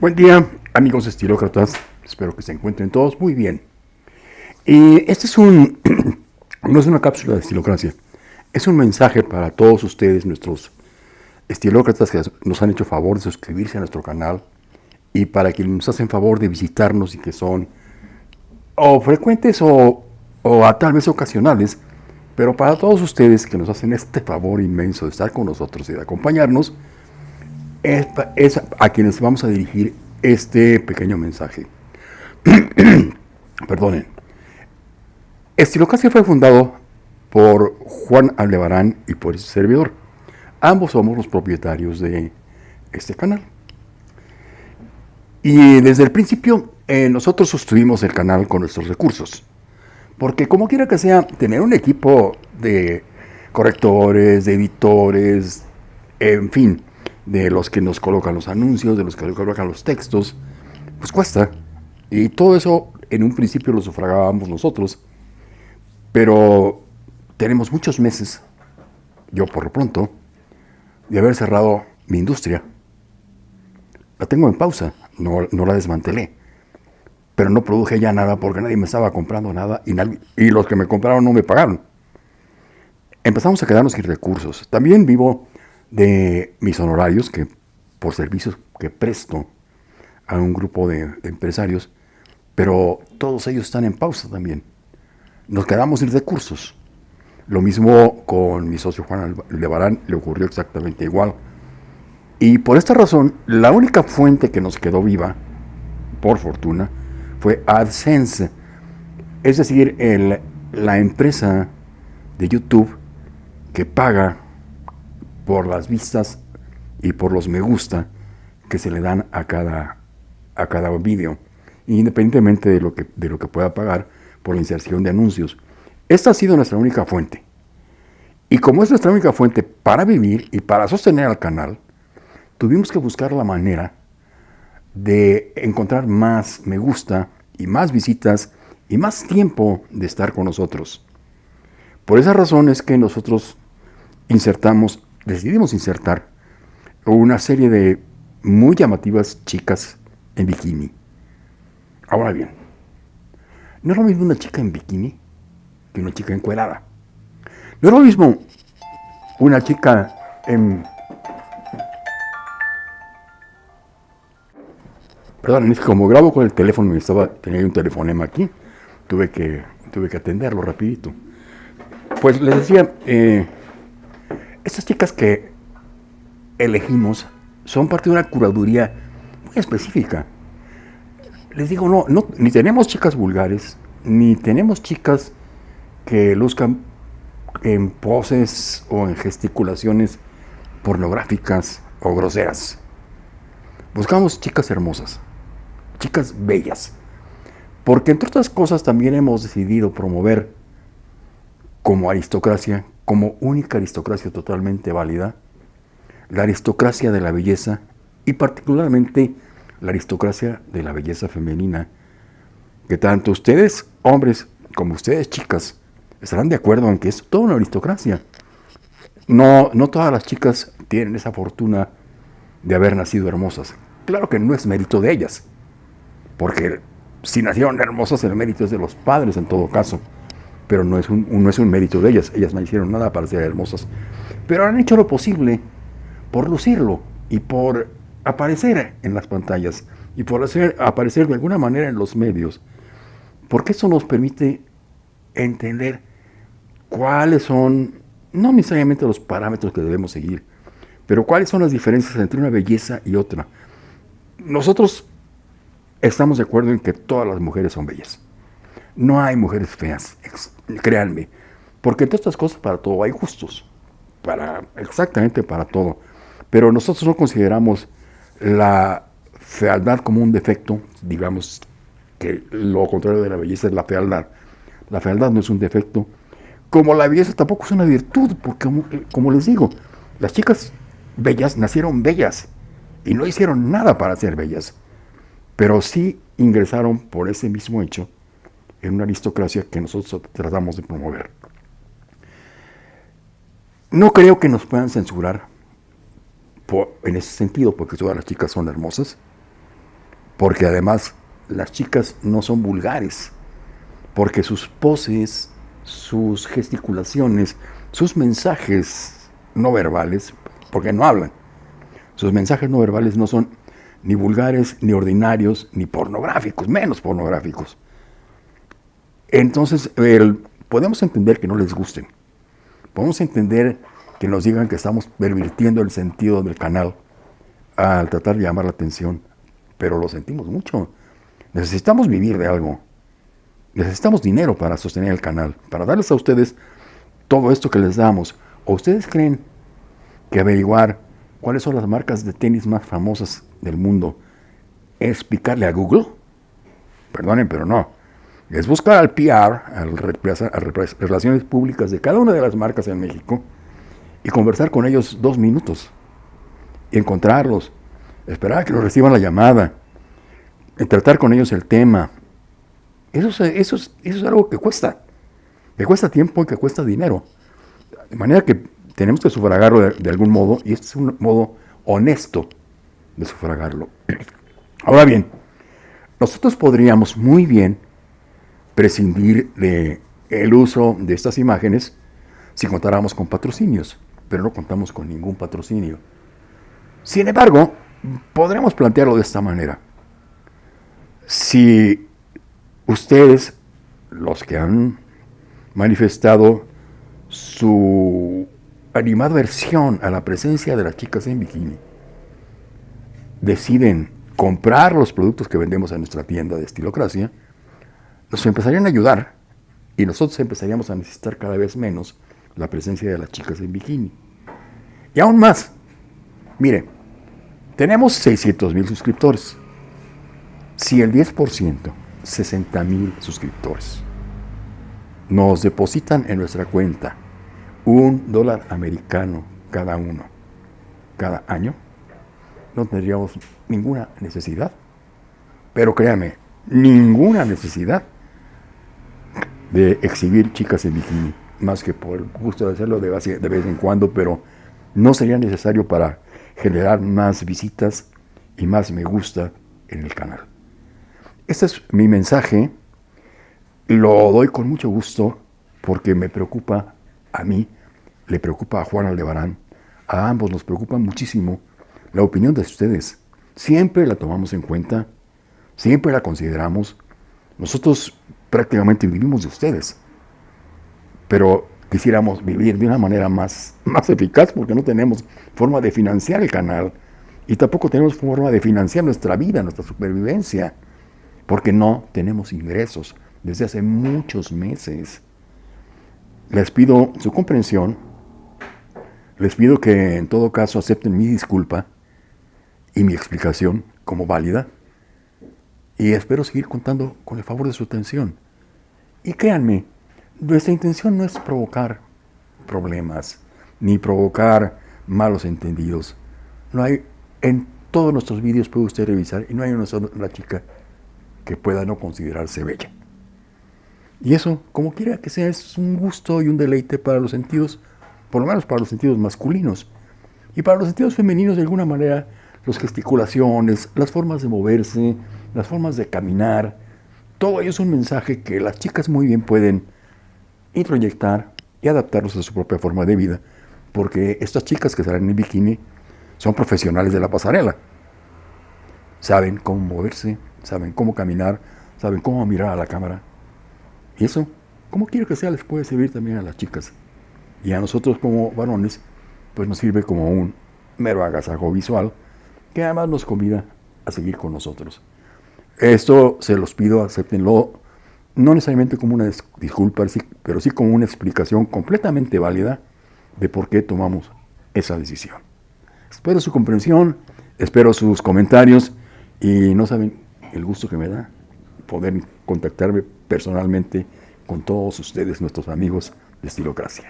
Buen día, amigos estilócratas. Espero que se encuentren todos muy bien. Y este es un, no es una cápsula de estilocracia, es un mensaje para todos ustedes, nuestros estilócratas que nos han hecho favor de suscribirse a nuestro canal y para quienes nos hacen favor de visitarnos y que son o frecuentes o, o a tal vez ocasionales, pero para todos ustedes que nos hacen este favor inmenso de estar con nosotros y de acompañarnos, es, a quienes vamos a dirigir este pequeño mensaje. Perdonen. Estilocracia fue fundado por Juan Aldebarán y por ese servidor. Ambos somos los propietarios de este canal. Y desde el principio eh, nosotros sostuvimos el canal con nuestros recursos. Porque como quiera que sea, tener un equipo de correctores, de editores, en fin, de los que nos colocan los anuncios, de los que nos colocan los textos, pues cuesta. Y todo eso en un principio lo sufragábamos nosotros, pero tenemos muchos meses, yo por lo pronto, de haber cerrado mi industria. La tengo en pausa, no, no la desmantelé, pero no produje ya nada porque nadie me estaba comprando nada y, y los que me compraron no me pagaron. Empezamos a quedarnos sin recursos. También vivo de mis honorarios, que por servicios que presto a un grupo de, empresarios, pero todos ellos están en pausa también. Nos quedamos sin recursos. Lo mismo con mi socio Juan Levarán, le ocurrió exactamente igual. Y por esta razón, la única fuente que nos quedó viva, por fortuna, fue AdSense. Es decir, la empresa de YouTube que paga por las vistas y por los me gusta que se le dan a cada, a cada vídeo, independientemente de lo, que, de lo que pueda pagar por la inserción de anuncios. Esta ha sido nuestra única fuente. Y como es nuestra única fuente para vivir y para sostener al canal, tuvimos que buscar la manera de encontrar más me gusta y más visitas y más tiempo de estar con nosotros. Por esa razón es que nosotros insertamos decidimos insertar una serie de muy llamativas chicas en bikini. Ahora bien, no es lo mismo una chica en bikini que una chica encuerada. No es lo mismo una chica en... Perdón, es que como grabo con el teléfono, estaba, tenía un telefonema aquí, tuve que, tuve que atenderlo rapidito. Pues les decía, eh, estas chicas que elegimos son parte de una curaduría muy específica. Les digo, no, no, ni tenemos chicas vulgares, ni tenemos chicas que luzcan en poses o en gesticulaciones pornográficas o groseras. Buscamos chicas hermosas, chicas bellas, porque entre otras cosas también hemos decidido promover como aristocracia como única aristocracia totalmente válida, la aristocracia de la belleza y particularmente la aristocracia de la belleza femenina, que tanto ustedes, hombres, como ustedes, chicas, estarán de acuerdo en que es toda una aristocracia. No, no todas las chicas tienen esa fortuna de haber nacido hermosas. Claro que no es mérito de ellas, porque si nacieron hermosas el mérito es de los padres en todo caso pero no es, un, no es un mérito de ellas, ellas no hicieron nada para ser hermosas, pero han hecho lo posible por lucirlo y por aparecer en las pantallas y por hacer, aparecer de alguna manera en los medios, porque eso nos permite entender cuáles son, no necesariamente los parámetros que debemos seguir, pero cuáles son las diferencias entre una belleza y otra. Nosotros estamos de acuerdo en que todas las mujeres son bellas. No hay mujeres feas, créanme, porque entre estas cosas para todo hay justos, para, exactamente para todo. Pero nosotros no consideramos la fealdad como un defecto, digamos que lo contrario de la belleza es la fealdad. La fealdad no es un defecto, como la belleza tampoco es una virtud, porque como, como les digo, las chicas bellas nacieron bellas y no hicieron nada para ser bellas, pero sí ingresaron por ese mismo hecho en una aristocracia que nosotros tratamos de promover. No creo que nos puedan censurar en ese sentido, porque todas las chicas son hermosas. porque además las chicas no son vulgares, porque sus poses, sus gesticulaciones, sus mensajes no verbales, porque no hablan, sus mensajes no verbales no son ni vulgares, ni ordinarios, ni pornográficos, menos pornográficos. Entonces, podemos entender que no les gusten. Podemos entender que nos digan que estamos pervirtiendo el sentido del canal al tratar de llamar la atención, pero lo sentimos mucho. Necesitamos vivir de algo. Necesitamos dinero para sostener el canal, para darles a ustedes todo esto que les damos. ¿O ustedes creen que averiguar cuáles son las marcas de tenis más famosas del mundo es picarle a Google? Perdonen, pero no. Es buscar al PR, a las relaciones públicas de cada una de las marcas en México y conversar con ellos dos minutos y encontrarlos, esperar a que nos reciban la llamada, tratar con ellos el tema. Eso es, eso, eso es algo que cuesta, que cuesta tiempo y que cuesta dinero. De manera que tenemos que sufragarlo de, algún modo y este es un modo honesto de sufragarlo. Ahora bien, nosotros podríamos muy bien prescindir de el uso de estas imágenes si contáramos con patrocinios, pero no contamos con ningún patrocinio. Sin embargo, podremos plantearlo de esta manera. Si ustedes, los que han manifestado su animada versión a la presencia de las chicas en bikini, deciden comprar los productos que vendemos en nuestra tienda de Estilocracia, nos empezarían a ayudar y nosotros empezaríamos a necesitar cada vez menos la presencia de las chicas en bikini. Y aún más, mire, tenemos 600 mil suscriptores. Si el 10%, 60 mil suscriptores, nos depositan en nuestra cuenta un dólar americano cada uno, cada año, no tendríamos ninguna necesidad. Pero créanme, ninguna necesidad de exhibir chicas en bikini, más que por el gusto de hacerlo de vez en cuando, pero no sería necesario para generar más visitas y más me gusta en el canal. Este es mi mensaje, lo doy con mucho gusto porque me preocupa a mí, le preocupa a Juan Aldebarán, a ambos nos preocupa muchísimo la opinión de ustedes. Siempre la tomamos en cuenta, siempre la consideramos. Nosotros prácticamente vivimos de ustedes. Pero quisiéramos vivir de una manera más, más eficaz porque no tenemos forma de financiar el canal y tampoco tenemos forma de financiar nuestra vida, nuestra supervivencia, porque no tenemos ingresos desde hace muchos meses. Les pido su comprensión, les pido que en todo caso acepten mi disculpa y mi explicación como válida y espero seguir contando con el favor de su atención. Y créanme, nuestra intención no es provocar problemas, ni provocar malos entendidos. No hay, en todos nuestros vídeos puede usted revisar y no hay una sola chica que pueda no considerarse bella. Y eso, como quiera que sea, es un gusto y un deleite para los sentidos, por lo menos para los sentidos masculinos. Y para los sentidos femeninos, de alguna manera, las gesticulaciones, las formas de moverse, las formas de caminar, todo ello es un mensaje que las chicas muy bien pueden introyectar y adaptarlos a su propia forma de vida, porque estas chicas que salen en bikini son profesionales de la pasarela. Saben cómo moverse, saben cómo caminar, saben cómo mirar a la cámara. Y eso, como quiero que sea, les puede servir también a las chicas. Y a nosotros como varones, pues nos sirve como un mero agasajo visual, que además nos convida a seguir con nosotros. Esto se los pido, acéptenlo, no necesariamente como una disculpa, pero sí como una explicación completamente válida de por qué tomamos esa decisión. Espero su comprensión, espero sus comentarios y no saben el gusto que me da poder contactarme personalmente con todos ustedes, nuestros amigos de Estilocracia.